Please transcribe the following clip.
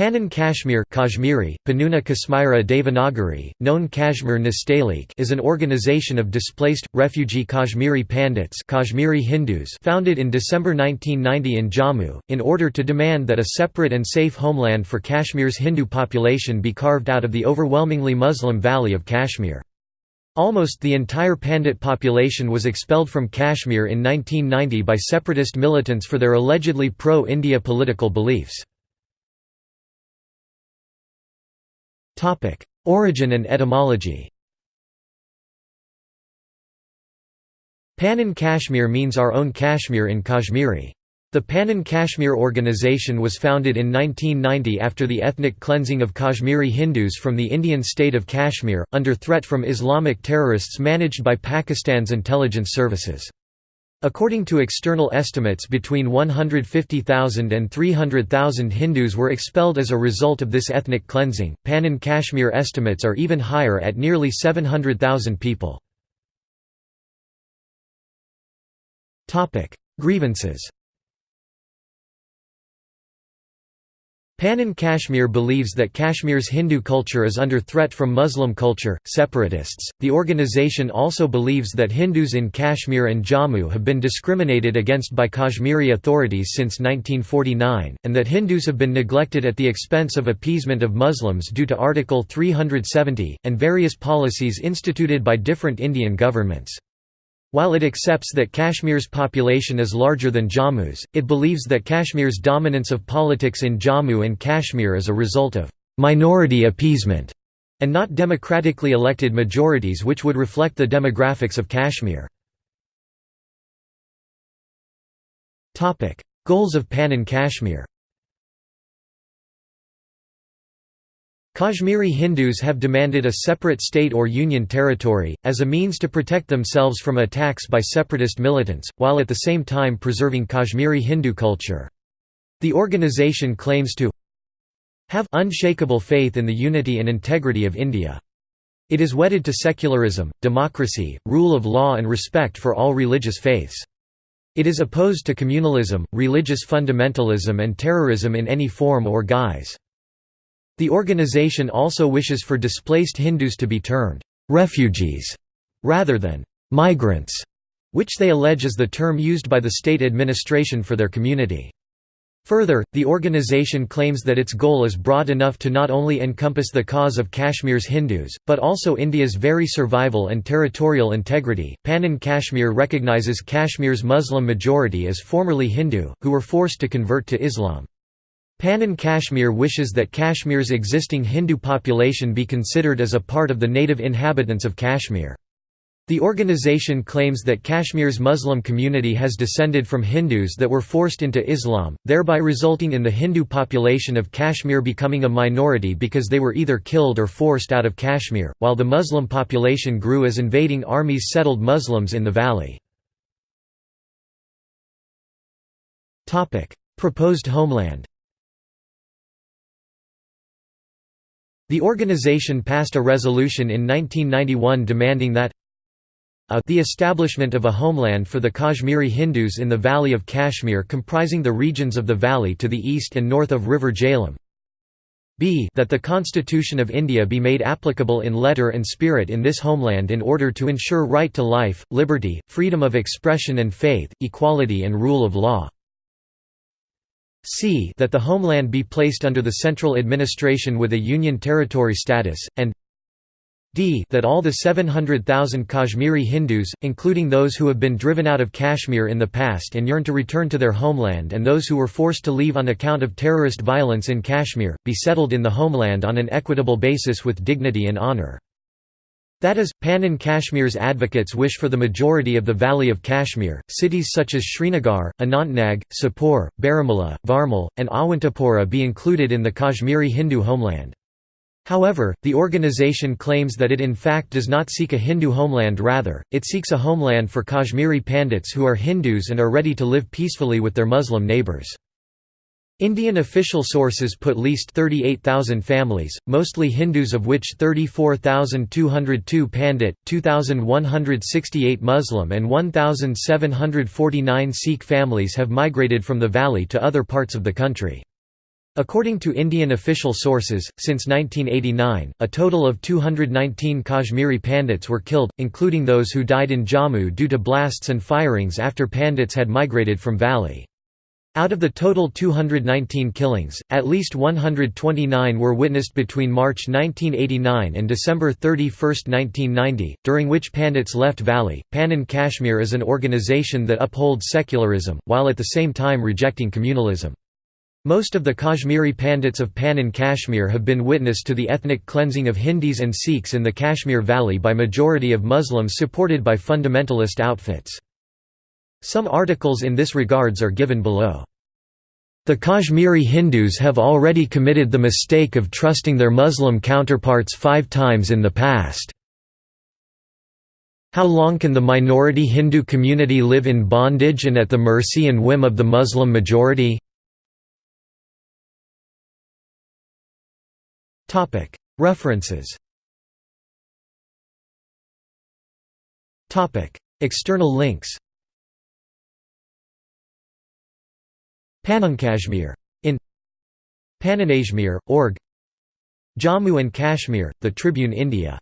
Panan Kashmir Kashmiri, Panuna Kasmira Devanagari, known Kashmir Nastalik is an organization of displaced, refugee Kashmiri Pandits Kashmiri Hindus founded in December 1990 in Jammu, in order to demand that a separate and safe homeland for Kashmir's Hindu population be carved out of the overwhelmingly Muslim Valley of Kashmir. Almost the entire Pandit population was expelled from Kashmir in 1990 by separatist militants for their allegedly pro-India political beliefs. Origin and etymology Panan Kashmir means our own Kashmir in Kashmiri. The Panan Kashmir organization was founded in 1990 after the ethnic cleansing of Kashmiri Hindus from the Indian state of Kashmir, under threat from Islamic terrorists managed by Pakistan's intelligence services. According to external estimates between 150,000 and 300,000 Hindus were expelled as a result of this ethnic cleansing. Panan Kashmir estimates are even higher at nearly 700,000 people. Topic: Grievances. Panan Kashmir believes that Kashmir's Hindu culture is under threat from Muslim culture, separatists. The organization also believes that Hindus in Kashmir and Jammu have been discriminated against by Kashmiri authorities since 1949, and that Hindus have been neglected at the expense of appeasement of Muslims due to Article 370, and various policies instituted by different Indian governments. While it accepts that Kashmir's population is larger than Jammu's, it believes that Kashmir's dominance of politics in Jammu and Kashmir is a result of «minority appeasement» and not democratically elected majorities which would reflect the demographics of Kashmir. Goals of Panan Kashmir Kashmiri Hindus have demanded a separate state or union territory, as a means to protect themselves from attacks by separatist militants, while at the same time preserving Kashmiri Hindu culture. The organization claims to have unshakable faith in the unity and integrity of India. It is wedded to secularism, democracy, rule of law and respect for all religious faiths. It is opposed to communalism, religious fundamentalism and terrorism in any form or guise. The organization also wishes for displaced Hindus to be termed «refugees» rather than «migrants», which they allege is the term used by the state administration for their community. Further, the organization claims that its goal is broad enough to not only encompass the cause of Kashmir's Hindus, but also India's very survival and territorial integrity. Panan Kashmir recognizes Kashmir's Muslim majority as formerly Hindu, who were forced to convert to Islam. Panan Kashmir wishes that Kashmir's existing Hindu population be considered as a part of the native inhabitants of Kashmir. The organization claims that Kashmir's Muslim community has descended from Hindus that were forced into Islam, thereby resulting in the Hindu population of Kashmir becoming a minority because they were either killed or forced out of Kashmir, while the Muslim population grew as invading armies settled Muslims in the valley. Proposed homeland The organization passed a resolution in 1991 demanding that a the establishment of a homeland for the Kashmiri Hindus in the Valley of Kashmir comprising the regions of the valley to the east and north of River Jhelum. B that the Constitution of India be made applicable in letter and spirit in this homeland in order to ensure right to life, liberty, freedom of expression and faith, equality and rule of law c that the homeland be placed under the central administration with a union territory status, and d that all the 700,000 Kashmiri Hindus, including those who have been driven out of Kashmir in the past and yearn to return to their homeland and those who were forced to leave on account of terrorist violence in Kashmir, be settled in the homeland on an equitable basis with dignity and honour. That is, Panan Kashmir's advocates wish for the majority of the Valley of Kashmir, cities such as Srinagar, Anantnag, Sopore, Baramulla, Varmal, and Awantipora be included in the Kashmiri Hindu homeland. However, the organization claims that it in fact does not seek a Hindu homeland rather, it seeks a homeland for Kashmiri Pandits who are Hindus and are ready to live peacefully with their Muslim neighbours. Indian official sources put least 38,000 families, mostly Hindus of which 34,202 Pandit, 2,168 Muslim and 1,749 Sikh families have migrated from the valley to other parts of the country. According to Indian official sources, since 1989, a total of 219 Kashmiri Pandits were killed, including those who died in Jammu due to blasts and firings after Pandits had migrated from Valley. Out of the total 219 killings, at least 129 were witnessed between March 1989 and December 31, 1990, during which Pandits left Valley. Panan Kashmir is an organization that upholds secularism, while at the same time rejecting communalism. Most of the Kashmiri Pandits of Panan Kashmir have been witness to the ethnic cleansing of Hindus and Sikhs in the Kashmir Valley by majority of Muslims supported by fundamentalist outfits. Some articles in this regards are given below. The Kashmiri Hindus have already committed the mistake of trusting their Muslim counterparts five times in the past. How long can the minority Hindu community live in bondage and at the mercy and whim of the Muslim majority? References External links Kashmir. In Pananashmir, org Jammu and Kashmir, The Tribune India